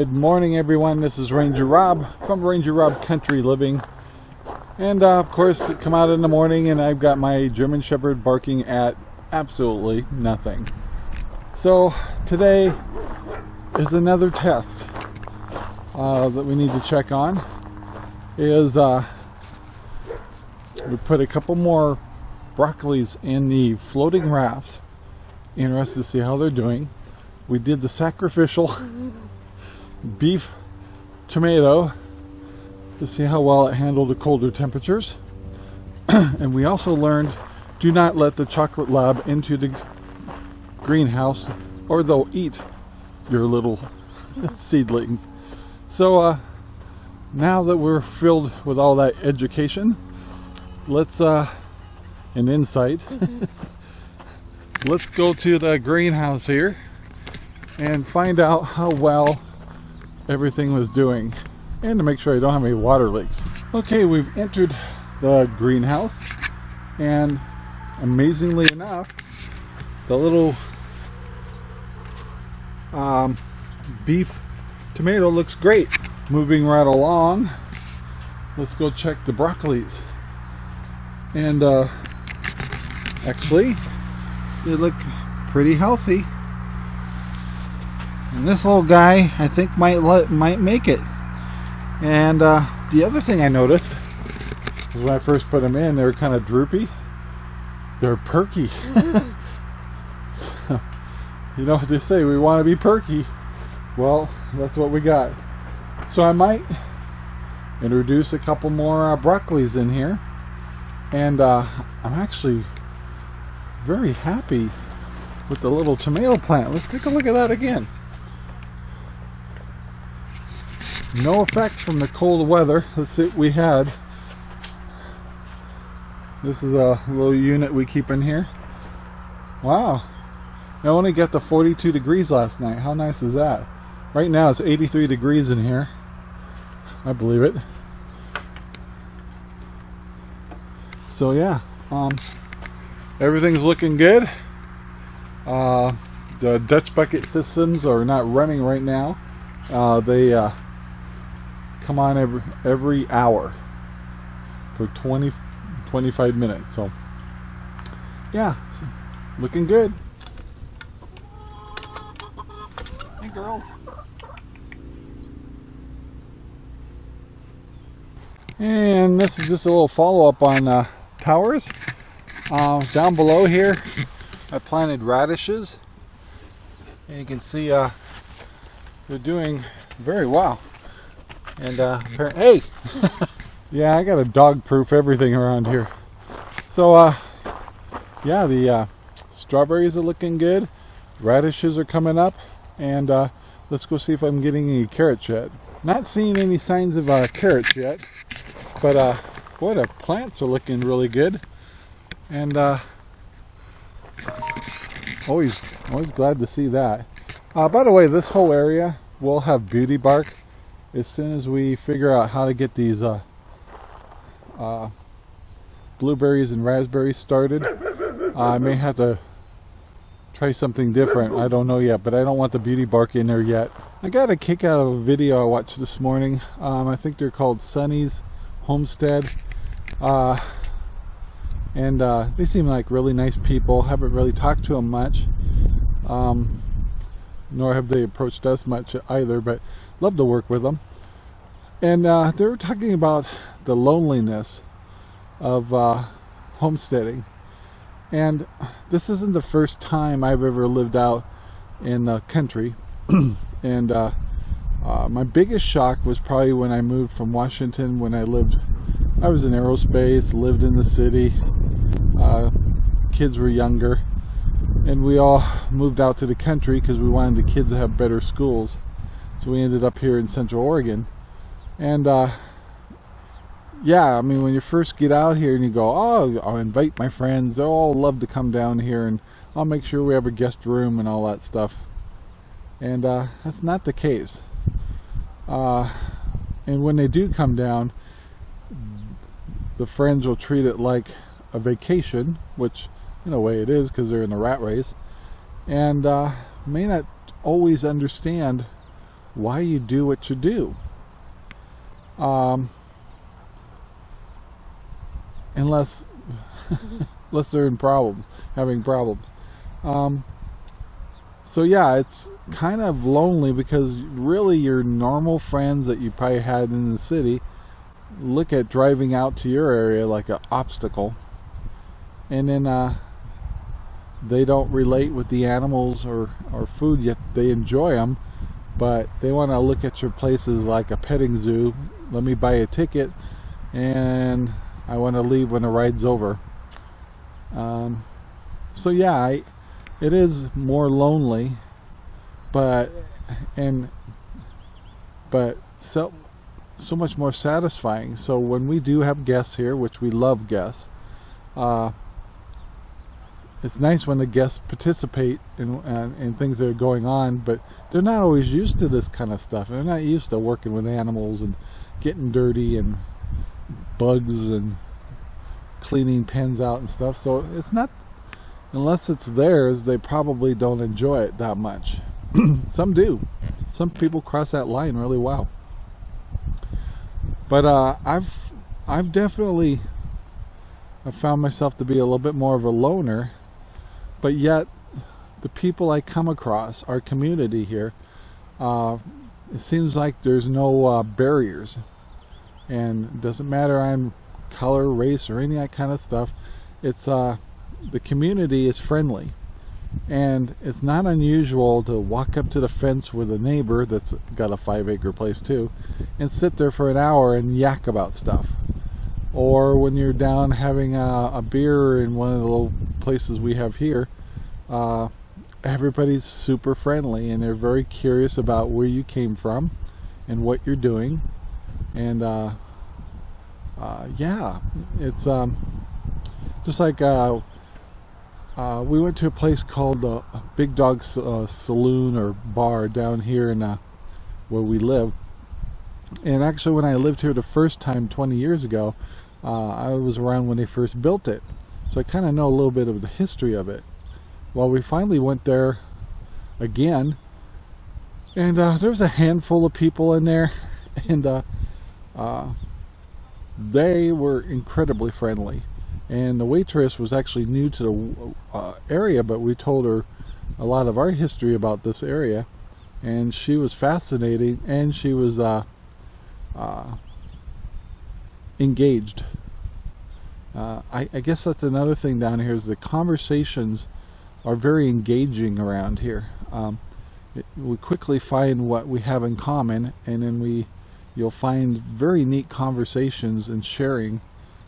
Good morning, everyone. This is Ranger Rob from Ranger Rob Country Living. And uh, of course, come out in the morning and I've got my German Shepherd barking at absolutely nothing. So today is another test uh, that we need to check on. Is uh, we put a couple more broccolis in the floating rafts. Interested to see how they're doing. We did the sacrificial beef tomato to see how well it handled the colder temperatures. and we also learned do not let the chocolate lab into the greenhouse or they'll eat your little seedlings. So uh, now that we're filled with all that education, let's, uh, an insight, let's go to the greenhouse here and find out how well everything was doing and to make sure I don't have any water leaks. Okay, we've entered the greenhouse and amazingly enough, the little um, beef tomato looks great. Moving right along, let's go check the broccolis. And uh, actually, they look pretty healthy. And this little guy, I think, might let, might make it. And uh, the other thing I noticed when I first put them in, they were kind of droopy. They're perky. so, you know what they say, we want to be perky. Well, that's what we got. So I might introduce a couple more uh, broccolis in here. And uh, I'm actually very happy with the little tomato plant. Let's take a look at that again. No effect from the cold weather. That's it we had. This is a little unit we keep in here. Wow. I only got to 42 degrees last night. How nice is that? Right now it's 83 degrees in here. I believe it. So yeah um, everything's looking good. Uh, the Dutch bucket systems are not running right now. Uh, they uh, come on every every hour for 20 25 minutes so yeah so looking good. Hey girls. And this is just a little follow-up on uh, towers. Uh, down below here I planted radishes and you can see uh, they're doing very well and uh, hey, yeah, I got to dog-proof everything around here. So uh, yeah, the uh, strawberries are looking good. Radishes are coming up, and uh, let's go see if I'm getting any carrots yet. Not seeing any signs of uh, carrots yet, but uh, boy, the plants are looking really good. And uh, always, always glad to see that. Uh, by the way, this whole area will have beauty bark as soon as we figure out how to get these uh, uh, blueberries and raspberries started I may have to try something different. I don't know yet but I don't want the beauty bark in there yet. I got a kick out of a video I watched this morning. Um, I think they're called Sunny's Homestead. Uh, and uh, they seem like really nice people. Haven't really talked to them much. Um, nor have they approached us much either but love to work with them. And uh, they were talking about the loneliness of uh, homesteading. And this isn't the first time I've ever lived out in the country. And uh, uh, my biggest shock was probably when I moved from Washington when I lived I was in aerospace lived in the city. Uh, kids were younger. And we all moved out to the country because we wanted the kids to have better schools so we ended up here in Central Oregon. And uh, yeah, I mean, when you first get out here and you go, oh, I'll invite my friends. They'll all love to come down here and I'll make sure we have a guest room and all that stuff. And uh, that's not the case. Uh, and when they do come down, the friends will treat it like a vacation, which in a way it is because they're in the rat race, and uh, may not always understand why you do what you do. Um, unless unless they're in problems, having problems. Um, so yeah, it's kind of lonely because really your normal friends that you probably had in the city look at driving out to your area like an obstacle, and then uh, they don't relate with the animals or, or food yet they enjoy them but they want to look at your places like a petting zoo. Let me buy a ticket and I want to leave when the ride's over. Um, so yeah I, it is more lonely but and but so so much more satisfying. So when we do have guests here which we love guests uh, it's nice when the guests participate in, in, in, things that are going on, but they're not always used to this kind of stuff. They're not used to working with animals and getting dirty and bugs and cleaning pens out and stuff. So it's not, unless it's theirs, they probably don't enjoy it that much. Some do. Some people cross that line really well. But uh, I've I've definitely I found myself to be a little bit more of a loner but yet the people I come across, our community here, uh, it seems like there's no uh, barriers. And doesn't matter I'm color, race, or any of that kind of stuff. It's uh, the community is friendly. And it's not unusual to walk up to the fence with a neighbor that's got a five acre place too and sit there for an hour and yak about stuff or when you're down having a, a, beer in one of the little places we have here uh, everybody's super friendly and they're very curious about where you came from and what you're doing. And uh, uh, yeah it's um, just like uh, uh, we went to a place called the Big Dog uh, Saloon or bar down here in where we live and actually when I lived here the first time 20 years ago uh, I was around when they first built it. So I kind of know a little bit of the history of it. Well, we finally went there again, and uh, there was a handful of people in there, and uh, uh, they were incredibly friendly. And the waitress was actually new to the uh, area, but we told her a lot of our history about this area, and she was fascinating, and she was uh, engaged. Uh, I, I, guess that's another thing down here is the conversations are very engaging around here. Um, it, we quickly find what we have in common and then we you'll find very neat conversations and sharing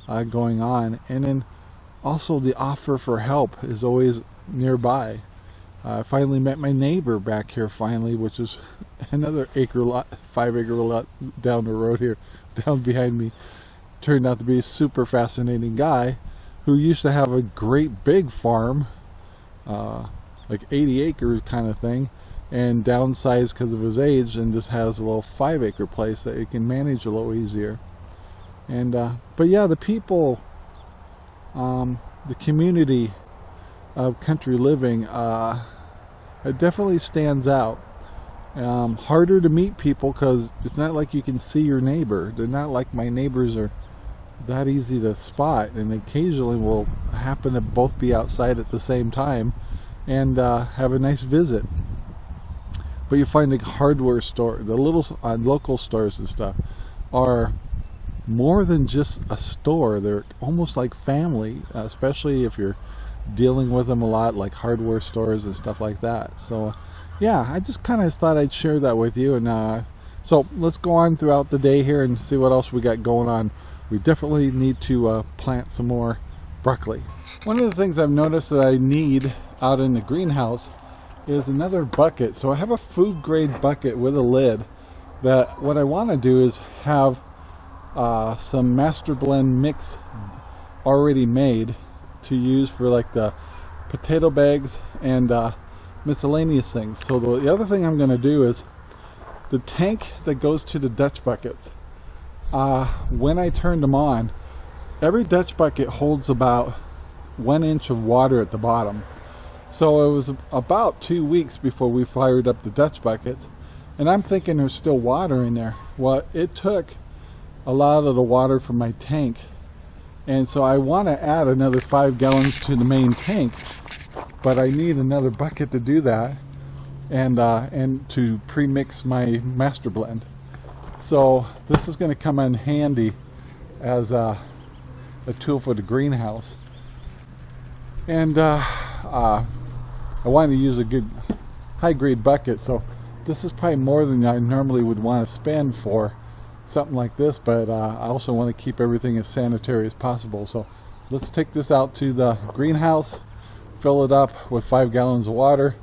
uh, going on and then also the offer for help is always nearby. I finally met my neighbor back here finally which is another acre lot, five acre lot down the road here, down behind me turned out to be a super fascinating guy who used to have a great big farm, uh, like 80 acres kind of thing, and downsized because of his age and just has a little five acre place that he can manage a little easier. And uh, but yeah, the people, um, the community of country living, uh, it definitely stands out. Um, harder to meet people because it's not like you can see your neighbor. They're not like my neighbors are that easy to spot and occasionally we'll happen to both be outside at the same time and uh, have a nice visit but you find the hardware store the little uh, local stores and stuff are more than just a store they're almost like family especially if you're dealing with them a lot like hardware stores and stuff like that so yeah I just kind of thought I'd share that with you and uh, so let's go on throughout the day here and see what else we got going on we definitely need to uh, plant some more broccoli. One of the things I've noticed that I need out in the greenhouse is another bucket. So I have a food grade bucket with a lid that what I want to do is have uh, some master blend mix already made to use for like the potato bags and uh, miscellaneous things. So the, the other thing I'm going to do is the tank that goes to the Dutch buckets uh, when I turned them on, every Dutch bucket holds about one inch of water at the bottom. So it was about two weeks before we fired up the Dutch buckets. And I'm thinking there's still water in there. Well, it took a lot of the water from my tank. And so I want to add another five gallons to the main tank, but I need another bucket to do that and uh, and to pre-mix my master blend. So this is going to come in handy as a, a tool for the greenhouse. And uh, uh, I wanted to use a good high grade bucket, so this is probably more than I normally would want to spend for something like this, but uh, I also want to keep everything as sanitary as possible. So let's take this out to the greenhouse, fill it up with five gallons of water,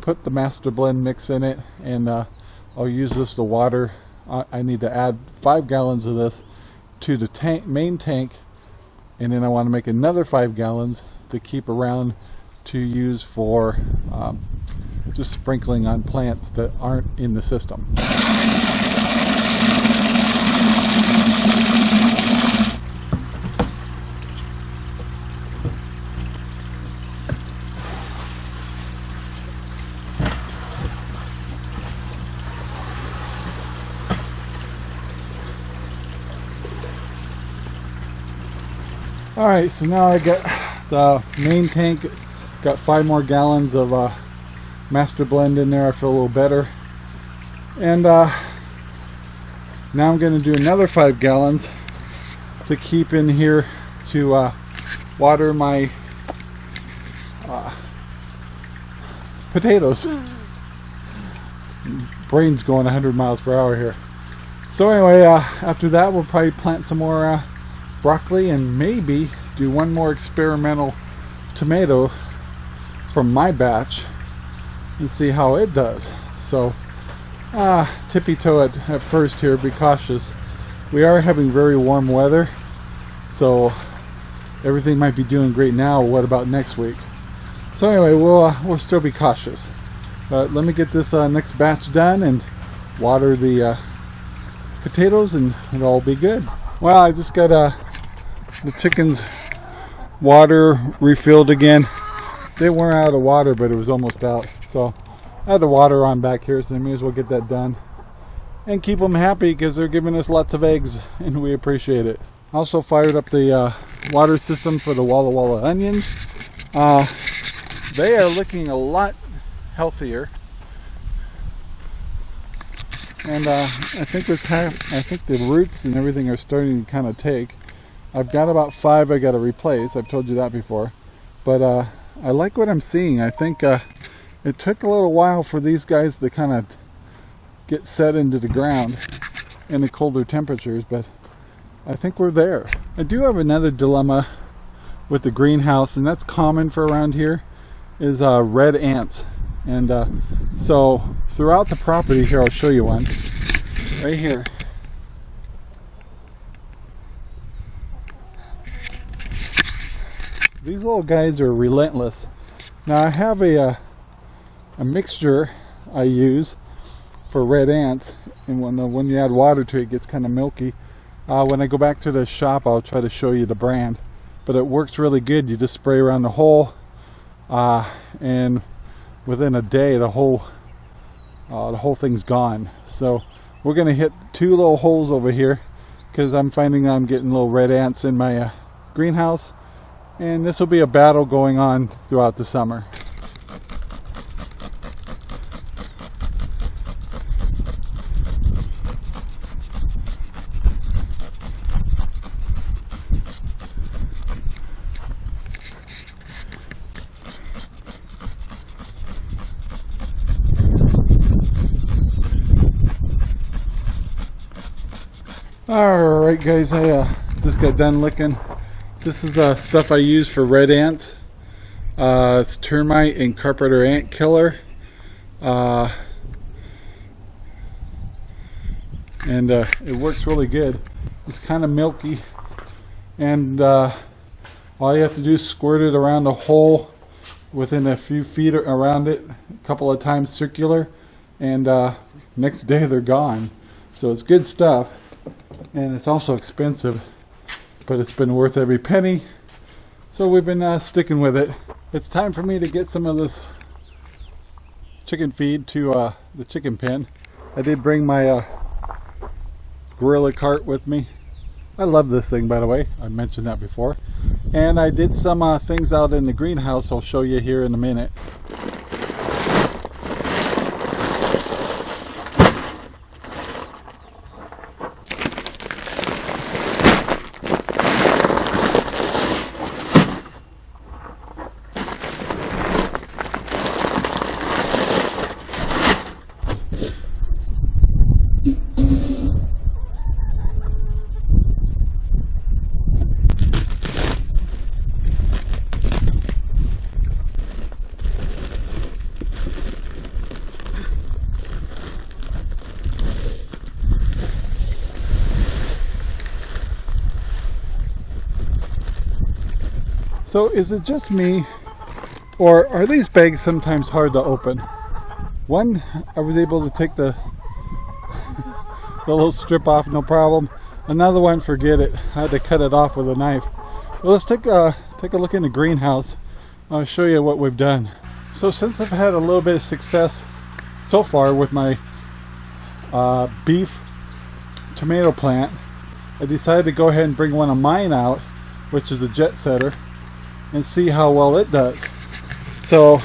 put the master blend mix in it, and uh, I'll use this to water. I, need to add five gallons of this to the tank, main tank, and then I want to make another five gallons to keep around to use for um, just sprinkling on plants that aren't in the system. All right, so now I got the main tank, got five more gallons of uh, master blend in there. I feel a little better. And uh, now I'm going to do another five gallons to keep in here to uh, water my uh, potatoes. Brain's going 100 miles per hour here. So anyway, uh, after that we'll probably plant some more uh, broccoli and maybe do one more experimental tomato from my batch and see how it does. So, uh, tippy toe at, at first here, be cautious. We are having very warm weather, so everything might be doing great now. What about next week? So anyway, we'll, uh, we'll still be cautious. But let me get this uh, next batch done and water the uh, potatoes and it'll all be good. Well, I just got uh, the chickens water refilled again. They weren't out of water, but it was almost out. So I had the water on back here, so I may as well get that done. And keep them happy because they're giving us lots of eggs and we appreciate it. Also fired up the uh, water system for the Walla Walla onions. Uh, they are looking a lot healthier. And uh, I think what's I think the roots and everything are starting to kind of take. I've got about five I got to replace. I've told you that before. But uh, I like what I'm seeing. I think uh, it took a little while for these guys to kind of get set into the ground in the colder temperatures, but I think we're there. I do have another dilemma with the greenhouse, and that's common for around here, is uh, red ants. And uh, so throughout the property here, I'll show you one, right here. These little guys are relentless. Now I have a, uh, a mixture I use for red ants and when, when you add water to it, it gets kind of milky. Uh, when I go back to the shop I'll try to show you the brand but it works really good you just spray around the hole uh, and within a day the whole uh, the whole thing's gone so we're gonna hit two little holes over here because I'm finding I'm getting little red ants in my uh, greenhouse and this will be a battle going on throughout the summer. Alright guys, I uh, just got done licking this is the stuff I use for red ants. Uh, it's termite and carpenter ant killer. Uh, and uh, it works really good. It's kind of milky and uh, all you have to do is squirt it around the hole within a few feet around it a couple of times circular and uh, next day they're gone so it's good stuff and it's also expensive but it's been worth every penny. So we've been uh, sticking with it. It's time for me to get some of this chicken feed to uh, the chicken pen. I did bring my uh, Gorilla cart with me. I love this thing by the way, I mentioned that before. And I did some uh, things out in the greenhouse I'll show you here in a minute. So is it just me or are these bags sometimes hard to open? One, I was able to take the, the little strip off no problem. Another one, forget it. I had to cut it off with a knife. Well, let's take a, take a look in the greenhouse. I'll show you what we've done. So since I've had a little bit of success so far with my uh, beef tomato plant, I decided to go ahead and bring one of mine out, which is a jet setter and see how well it does. So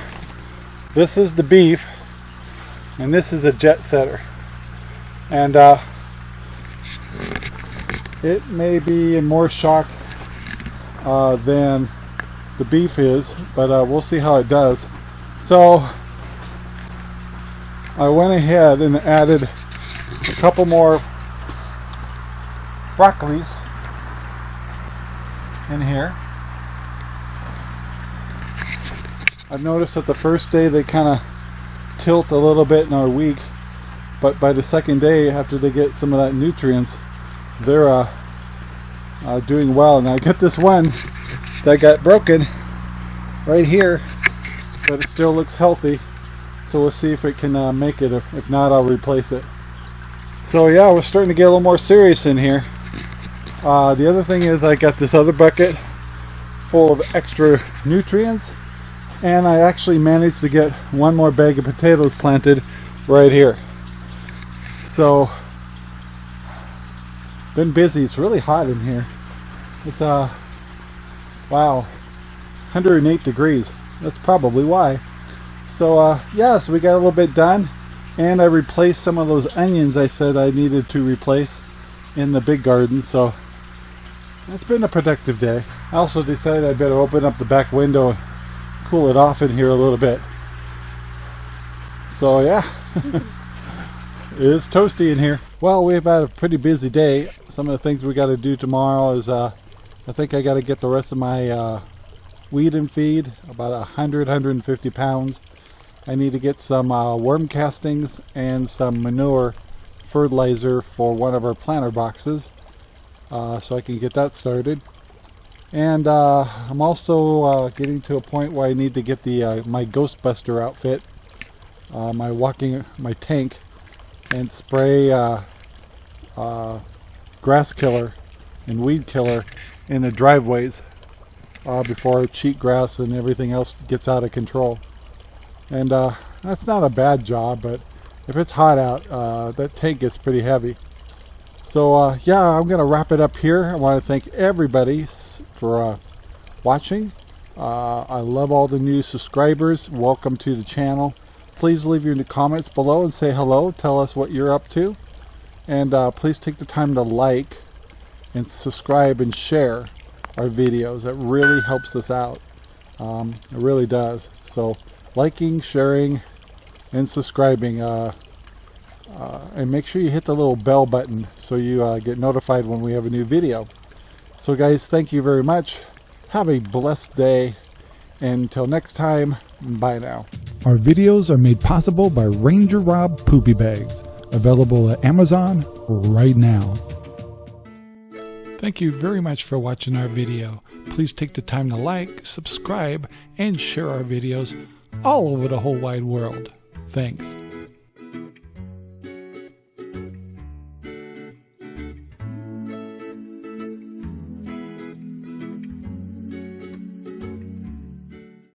this is the beef and this is a jet setter. And uh, it may be in more shock uh, than the beef is but uh, we'll see how it does. So I went ahead and added a couple more broccolis in here I've noticed that the first day they kind of tilt a little bit and are weak but by the second day after they get some of that nutrients they're uh, uh, doing well. And I get this one that got broken right here but it still looks healthy so we'll see if it can uh, make it. If, if not I'll replace it. So yeah we're starting to get a little more serious in here. Uh, the other thing is I got this other bucket full of extra nutrients and I actually managed to get one more bag of potatoes planted right here. So been busy. It's really hot in here. It's uh wow. 108 degrees. That's probably why. So uh yeah so we got a little bit done. And I replaced some of those onions I said I needed to replace in the big garden. So it's been a productive day. I also decided I better open up the back window cool it off in here a little bit. So yeah, it's toasty in here. Well, we've had a pretty busy day. Some of the things we got to do tomorrow is uh, I think I got to get the rest of my uh, weed and feed, about 100, 150 pounds. I need to get some uh, worm castings and some manure fertilizer for one of our planter boxes uh, so I can get that started and uh, I'm also uh, getting to a point where I need to get the uh, my Ghostbuster outfit uh, my walking my tank and spray uh, uh, grass killer and weed killer in the driveways before cheat grass and everything else gets out of control. And that's not a bad job but if it's hot out that tank gets pretty heavy so uh, yeah, I'm going to wrap it up here. I want to thank everybody for uh, watching. Uh, I love all the new subscribers. Welcome to the channel. Please leave your comments below and say hello. Tell us what you're up to. And uh, please take the time to like and subscribe and share our videos. That really helps us out. Um, it really does. So liking, sharing, and subscribing uh, uh, and make sure you hit the little bell button so you uh, get notified when we have a new video. So guys, thank you very much. Have a blessed day. And until next time, bye now. Our videos are made possible by Ranger Rob Poopy Bags, available at Amazon right now. Thank you very much for watching our video. Please take the time to like, subscribe, and share our videos all over the whole wide world. Thanks.